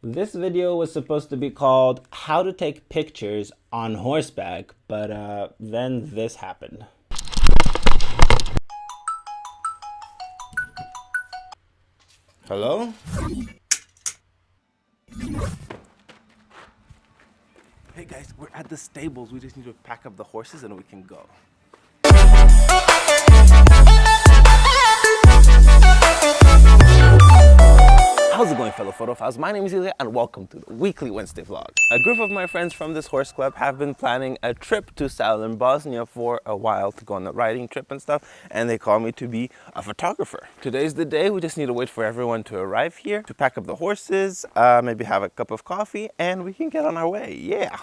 This video was supposed to be called How to Take Pictures on Horseback, but uh, then this happened. Hello? Hey guys, we're at the stables. We just need to pack up the horses and we can go. Going? My name is Ilya and welcome to the weekly Wednesday vlog. A group of my friends from this horse club have been planning a trip to southern Bosnia for a while to go on a riding trip and stuff and they call me to be a photographer. Today's the day, we just need to wait for everyone to arrive here to pack up the horses, uh, maybe have a cup of coffee and we can get on our way, yeah!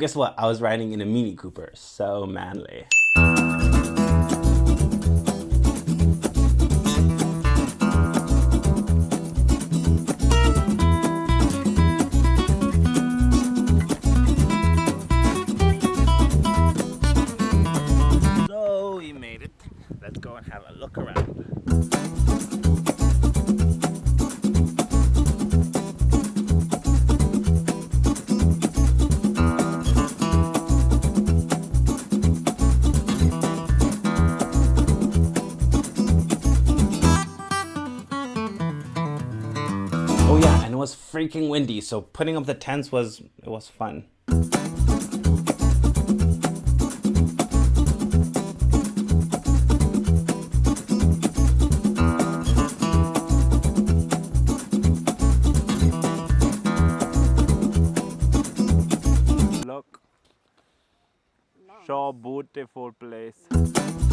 Guess what? I was riding in a Mini Cooper. So manly. So we made it. Let's go and have a look around. Freaking windy, so putting up the tents was it was fun. Look. So beautiful place.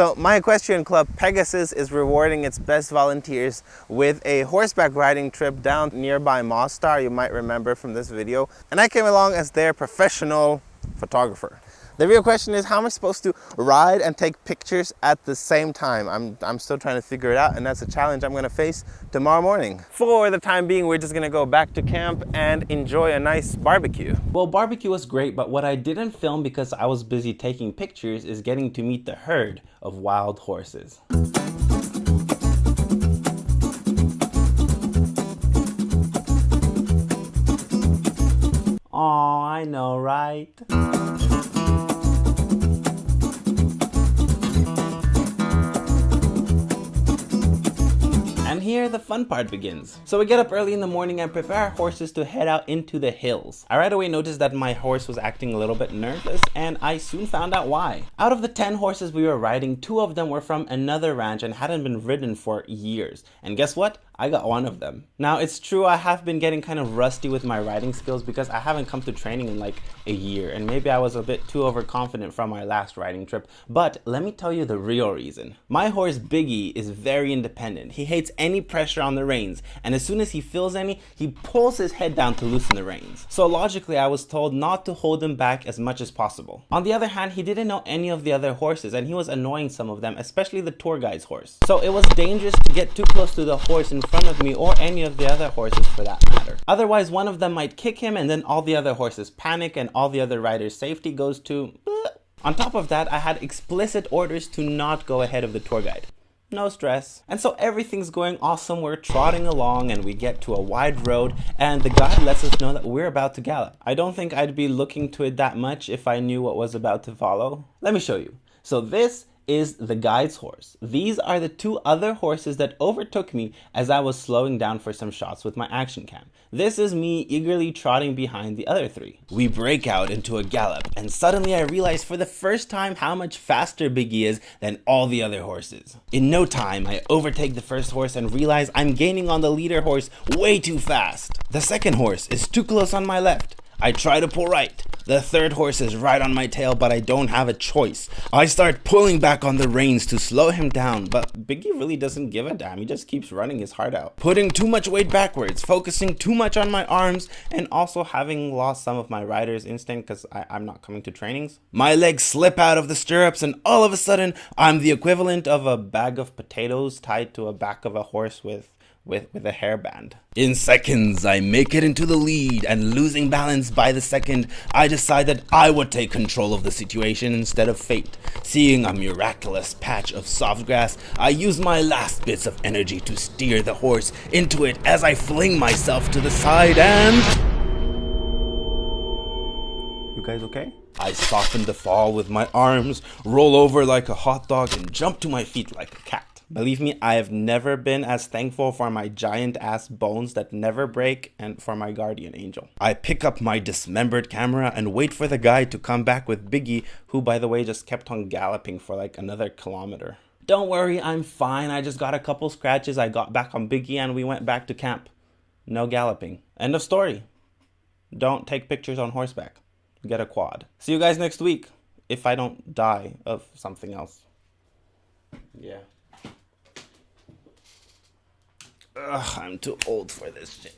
So my equestrian club Pegasus is rewarding its best volunteers with a horseback riding trip down nearby Mostar you might remember from this video and I came along as their professional photographer. The real question is how am I supposed to ride and take pictures at the same time? I'm, I'm still trying to figure it out and that's a challenge I'm gonna face tomorrow morning. For the time being, we're just gonna go back to camp and enjoy a nice barbecue. Well, barbecue was great, but what I didn't film because I was busy taking pictures is getting to meet the herd of wild horses. Aw, I know, right? And here the fun part begins. So we get up early in the morning and prepare our horses to head out into the hills. I right away noticed that my horse was acting a little bit nervous and I soon found out why. Out of the 10 horses we were riding, two of them were from another ranch and hadn't been ridden for years. And guess what? I got one of them. Now it's true I have been getting kind of rusty with my riding skills because I haven't come to training in like a year and maybe I was a bit too overconfident from my last riding trip. But let me tell you the real reason. My horse Biggie is very independent. He hates any pressure on the reins and as soon as he feels any, he pulls his head down to loosen the reins. So logically I was told not to hold him back as much as possible. On the other hand, he didn't know any of the other horses and he was annoying some of them, especially the tour guide's horse. So it was dangerous to get too close to the horse in front of me or any of the other horses for that matter. Otherwise, one of them might kick him and then all the other horses panic and all the other riders' safety goes to. On top of that, I had explicit orders to not go ahead of the tour guide. No stress. And so everything's going awesome. We're trotting along and we get to a wide road and the guide lets us know that we're about to gallop. I don't think I'd be looking to it that much if I knew what was about to follow. Let me show you. So this is the guide's horse. These are the two other horses that overtook me as I was slowing down for some shots with my action cam. This is me eagerly trotting behind the other three. We break out into a gallop and suddenly I realize for the first time how much faster Biggie is than all the other horses. In no time, I overtake the first horse and realize I'm gaining on the leader horse way too fast. The second horse is too close on my left. I try to pull right. The third horse is right on my tail, but I don't have a choice. I start pulling back on the reins to slow him down, but Biggie really doesn't give a damn. He just keeps running his heart out. Putting too much weight backwards, focusing too much on my arms, and also having lost some of my rider's instinct because I'm not coming to trainings. My legs slip out of the stirrups, and all of a sudden, I'm the equivalent of a bag of potatoes tied to a back of a horse with with, with a hairband. In seconds, I make it into the lead, and losing balance by the second, I decide that I would take control of the situation instead of fate. Seeing a miraculous patch of soft grass, I use my last bits of energy to steer the horse into it as I fling myself to the side and... You guys okay? I soften the fall with my arms, roll over like a hot dog, and jump to my feet like a cat. Believe me, I have never been as thankful for my giant ass bones that never break and for my guardian angel. I pick up my dismembered camera and wait for the guy to come back with Biggie, who by the way just kept on galloping for like another kilometer. Don't worry, I'm fine. I just got a couple scratches. I got back on Biggie and we went back to camp. No galloping. End of story. Don't take pictures on horseback. Get a quad. See you guys next week if I don't die of something else. Yeah. Ugh, I'm too old for this shit.